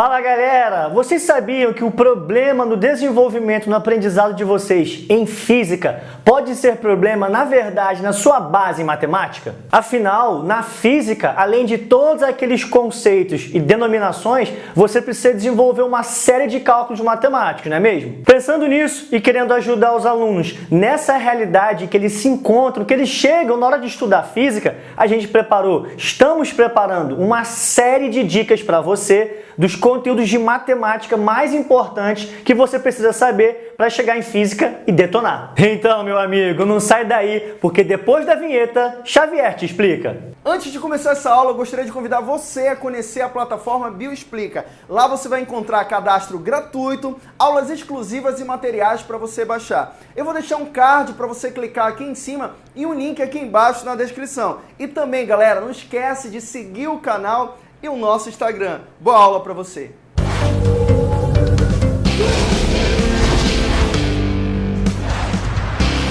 Fala galera! Vocês sabiam que o problema no desenvolvimento no aprendizado de vocês em física pode ser problema, na verdade, na sua base em matemática? Afinal, na física, além de todos aqueles conceitos e denominações, você precisa desenvolver uma série de cálculos matemáticos, não é mesmo? Pensando nisso e querendo ajudar os alunos nessa realidade que eles se encontram, que eles chegam na hora de estudar física, a gente preparou, estamos preparando uma série de dicas para você dos conteúdos de matemática mais importantes que você precisa saber para chegar em física e detonar. Então, meu amigo, não sai daí, porque depois da vinheta, Xavier te explica. Antes de começar essa aula, eu gostaria de convidar você a conhecer a plataforma Bioexplica. Lá você vai encontrar cadastro gratuito, aulas exclusivas e materiais para você baixar. Eu vou deixar um card para você clicar aqui em cima e um link aqui embaixo na descrição. E também, galera, não esquece de seguir o canal e o nosso Instagram. Boa aula para você!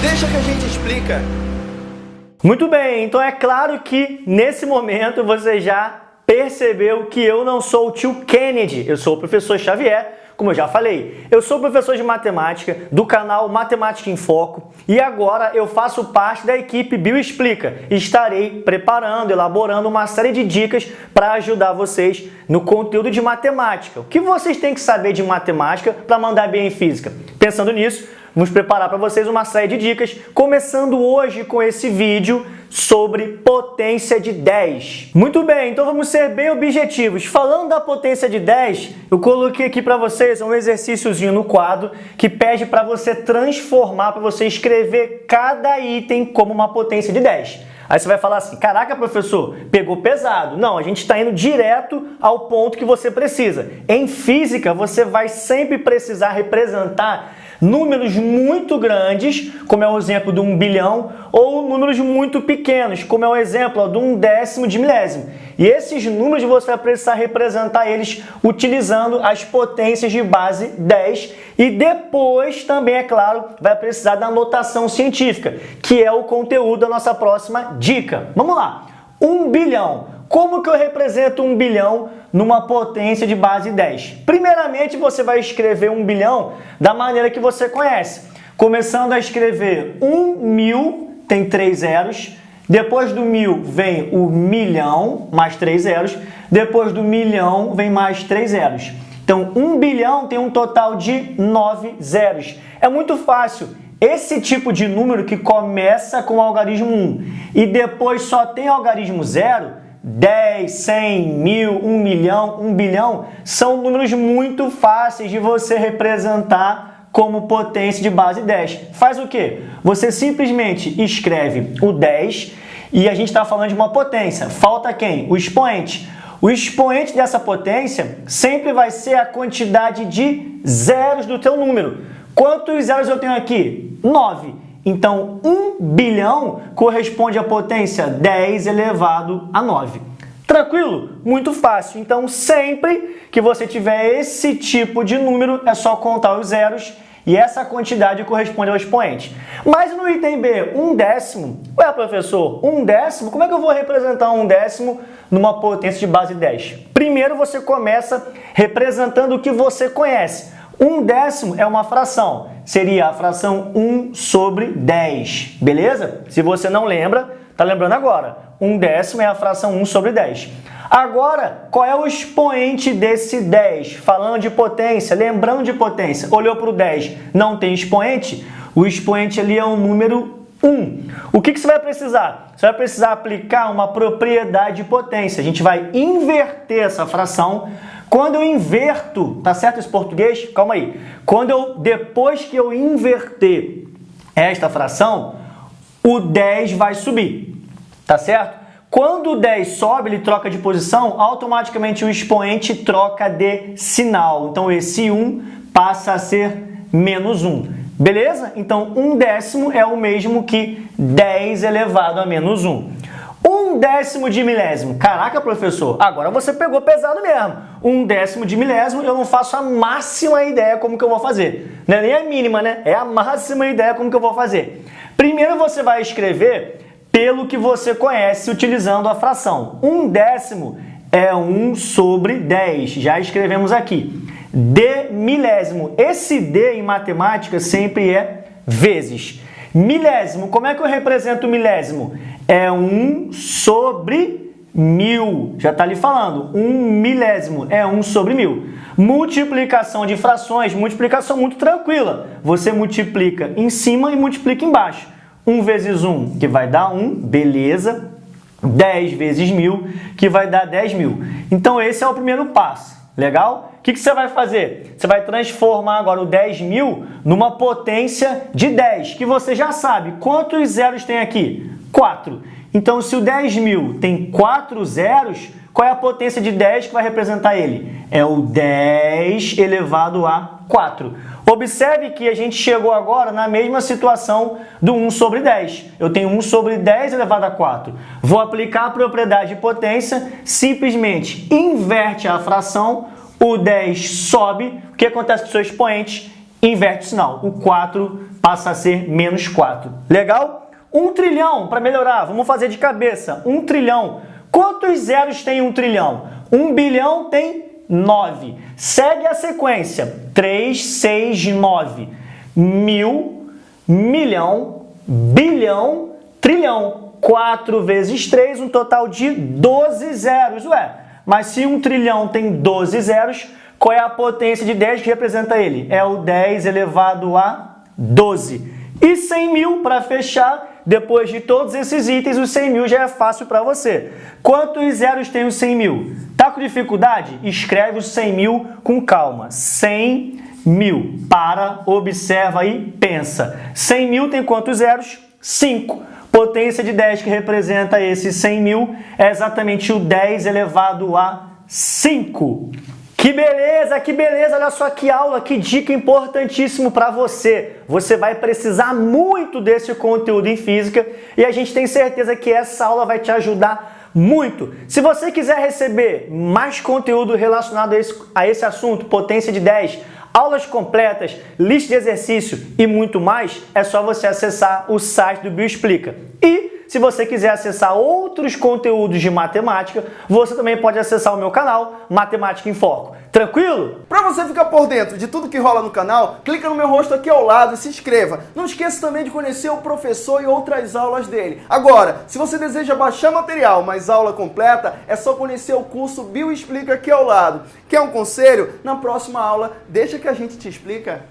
Deixa que a gente explica. Muito bem, então é claro que nesse momento você já percebeu que eu não sou o tio Kennedy, eu sou o professor Xavier, como eu já falei, eu sou professor de matemática do canal Matemática em Foco e agora eu faço parte da equipe Bioexplica estarei preparando, elaborando uma série de dicas para ajudar vocês no conteúdo de matemática. O que vocês têm que saber de matemática para mandar bem em física? Pensando nisso, vamos preparar para vocês uma série de dicas, começando hoje com esse vídeo sobre potência de 10. Muito bem, então vamos ser bem objetivos. Falando da potência de 10, eu coloquei aqui para vocês um exercíciozinho no quadro que pede para você transformar, para você escrever cada item como uma potência de 10. Aí você vai falar assim, caraca, professor, pegou pesado. Não, a gente está indo direto ao ponto que você precisa. Em física, você vai sempre precisar representar números muito grandes, como é o exemplo de um bilhão, ou números muito pequenos, como é o exemplo de um décimo de milésimo. E esses números você vai precisar representar eles utilizando as potências de base 10 e depois também, é claro, vai precisar da notação científica, que é o conteúdo da nossa próxima dica. Vamos lá! 1 bilhão. Como que eu represento um bilhão numa potência de base 10? Primeiramente, você vai escrever um bilhão da maneira que você conhece. Começando a escrever 1 mil, tem três zeros. Depois do mil vem o milhão, mais três zeros. Depois do milhão vem mais três zeros. Então, 1 bilhão tem um total de 9 zeros. É muito fácil. Esse tipo de número que começa com o algarismo 1 e depois só tem algarismo 0, 10, 100, mil, 1 milhão, 1 bilhão, são números muito fáceis de você representar como potência de base 10. Faz o quê? Você simplesmente escreve o 10 e a gente está falando de uma potência. Falta quem? O expoente. O expoente dessa potência sempre vai ser a quantidade de zeros do teu número. Quantos zeros eu tenho aqui? 9. Então, 1 bilhão corresponde à potência 10 elevado a 9. Tranquilo? Muito fácil. Então, sempre que você tiver esse tipo de número, é só contar os zeros e essa quantidade corresponde ao expoente. Mas no item B, um décimo, ué professor, um décimo, como é que eu vou representar um décimo numa potência de base 10? Primeiro você começa representando o que você conhece. Um décimo é uma fração, seria a fração 1 sobre 10, beleza? Se você não lembra, tá lembrando agora. Um décimo é a fração 1 sobre 10. Agora, qual é o expoente desse 10? Falando de potência, lembrando de potência, olhou para o 10, não tem expoente? O expoente ali é um número 1. O que, que você vai precisar? Você vai precisar aplicar uma propriedade de potência. A gente vai inverter essa fração quando eu inverto, tá certo esse português? Calma aí. Quando eu, depois que eu inverter esta fração, o 10 vai subir, tá certo? Quando o 10 sobe, ele troca de posição, automaticamente o expoente troca de sinal. Então, esse 1 passa a ser menos 1. Beleza? Então, 1 décimo é o mesmo que 10 elevado a menos 1. Um décimo de milésimo. Caraca, professor, agora você pegou pesado mesmo. Um décimo de milésimo, eu não faço a máxima ideia como que eu vou fazer. Não é nem a mínima, né? É a máxima ideia como que eu vou fazer. Primeiro você vai escrever pelo que você conhece utilizando a fração. Um décimo é 1 sobre 10. Já escrevemos aqui. D milésimo. Esse D em matemática sempre é vezes. Milésimo, como é que eu represento o milésimo? É 1 sobre mil. Já está ali falando. 1 milésimo é 1 sobre mil. Multiplicação de frações, multiplicação muito tranquila. Você multiplica em cima e multiplica embaixo. 1 vezes 1, que vai dar 1, beleza. 10 vezes 1.000, que vai dar 10 mil. Então, esse é o primeiro passo. Legal? O que, que, você vai fazer? Você vai transformar agora o 10 mil numa potência de 10, que você já sabe. Quantos zeros tem aqui? 4. Então, se o 10 mil tem 4 zeros, qual é a potência de 10 que vai representar ele? É o 10 elevado a 4. Observe que a gente chegou agora na mesma situação do 1 sobre 10. Eu tenho 1 sobre 10 elevado a 4. Vou aplicar a propriedade de potência, simplesmente inverte a fração, o 10 sobe, o que acontece com o seu expoente? Inverte o sinal. O 4 passa a ser menos 4. Legal? 1 trilhão, para melhorar, vamos fazer de cabeça. 1 trilhão. Quantos zeros tem 1 trilhão? 1 bilhão tem 9. Segue a sequência. 3, 6, 9. Mil, milhão, bilhão, trilhão. 4 vezes 3, um total de 12 zeros. Ué, mas se um trilhão tem 12 zeros, qual é a potência de 10 que representa ele? É o 10 elevado a 12. E 100 mil, para fechar, depois de todos esses itens, os 100 mil já é fácil para você. Quantos zeros tem os 100 mil? Com dificuldade? Escreve os 100 mil com calma. 100 mil. Para, observa e pensa. 100 mil tem quantos zeros? 5. Potência de 10 que representa esse 100 mil é exatamente o 10 elevado a 5. Que beleza, que beleza, olha só que aula, que dica importantíssimo para você. Você vai precisar muito desse conteúdo em física e a gente tem certeza que essa aula vai te ajudar muito. Se você quiser receber mais conteúdo relacionado a esse, a esse assunto, potência de 10, aulas completas, lista de exercício e muito mais, é só você acessar o site do Bioexplica. E se você quiser acessar outros conteúdos de matemática, você também pode acessar o meu canal Matemática em Foco. Tranquilo? Para você ficar por dentro de tudo que rola no canal, clica no meu rosto aqui ao lado e se inscreva. Não esqueça também de conhecer o professor e outras aulas dele. Agora, se você deseja baixar material, mas aula completa, é só conhecer o curso Bioexplica aqui ao lado. Quer um conselho? Na próxima aula, deixa que a gente te explica.